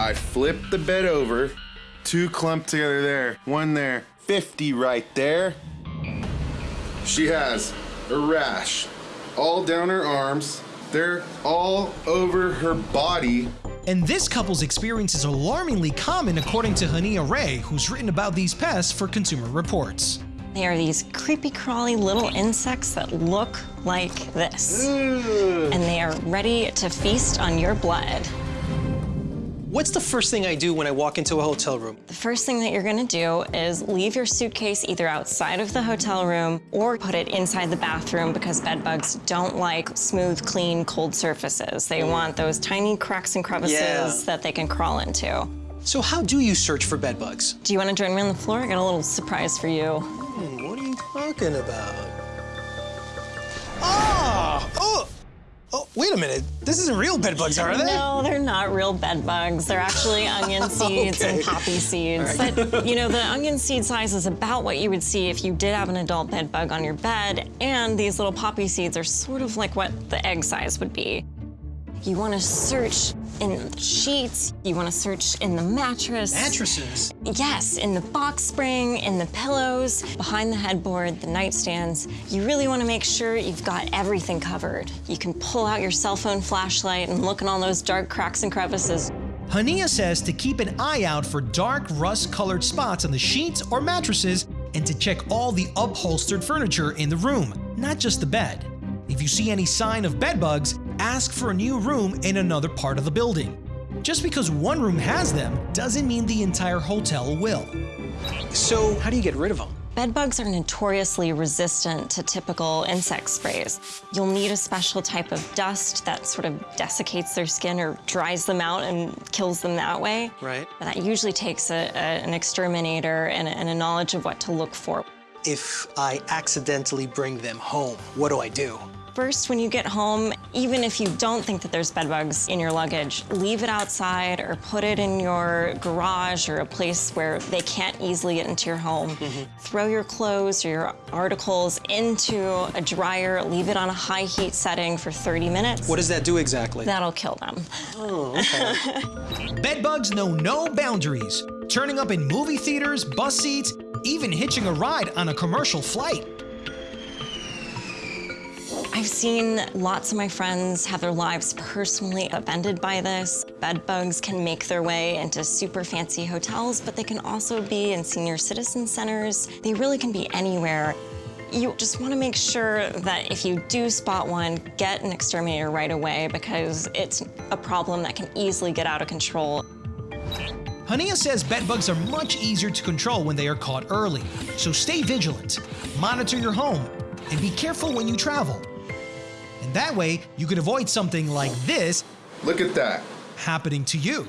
I flip the bed over, two clumped together there, one there, 50 right there. She has a rash all down her arms. They're all over her body. And this couple's experience is alarmingly common according to Haniya Rae, who's written about these pests for Consumer Reports. They are these creepy crawly little insects that look like this. Ugh. And they are ready to feast on your blood. What's the first thing I do when I walk into a hotel room? The first thing that you're gonna do is leave your suitcase either outside of the hotel room or put it inside the bathroom because bed bugs don't like smooth, clean, cold surfaces. They want those tiny cracks and crevices Yeah. that they can crawl into. So how do you search for bed bugs? Do you wanna join me on the floor? I got a little surprise for you. Hmm, what are you talking about? Wait a minute. This isn't real bed bugs, are they? No, they're not real bed bugs. They're actually onion seeds and poppy seeds. Right. But you know, the onion seed size is about what you would see if you did have an adult bed bug on your bed, and these little poppy seeds are sort of like what the egg size would be. You want to search in the sheets. You want to search in the mattress. Mattresses. Yes, in the box spring, in the pillows, behind the headboard, the nightstands. You really want to make sure you've got everything covered. You can pull out your cell phone flashlight and look in all those dark cracks and crevices. Haniya says to keep an eye out for dark rust-colored spots on the sheets or mattresses and to check all the upholstered furniture in the room, not just the bed. If you see any sign of bed bugs, ask for a new room in another part of the building. Just because one room has them doesn't mean the entire hotel will. So how do you get rid of them? Bed bugs are notoriously resistant to typical insect sprays. You'll need a special type of dust that sort of desiccates their skin or dries them out and kills them that way. Right. But that usually takes a, a- an exterminator and a, and a knowledge of what to look for. If I accidentally bring them home, what do I do? First, when you get home, even if you don't think that there's bed bugs in your luggage, leave it outside or put it in your garage or a place where they can't easily get into your home. Mm-hmm. Throw your clothes or your articles into a dryer, leave it on a high heat setting for 30 minutes. What does that do exactly? That'll kill them. Oh, okay. Bed bugs know no boundaries, turning up in movie theaters, bus seats, even hitching a ride on a commercial flight. I've seen lots of my friends have their lives personally upended by this. Bed bugs can make their way into super fancy hotels, but they can also be in senior citizen centers. They really can be anywhere. You just want to make sure that if you do spot one, get an exterminator right away because it's a problem that can easily get out of control. Haniya says bed bugs are much easier to control when they are caught early, so stay vigilant, monitor your home, and be careful when you travel. And that way, you could avoid something like this Look at that. happening to you.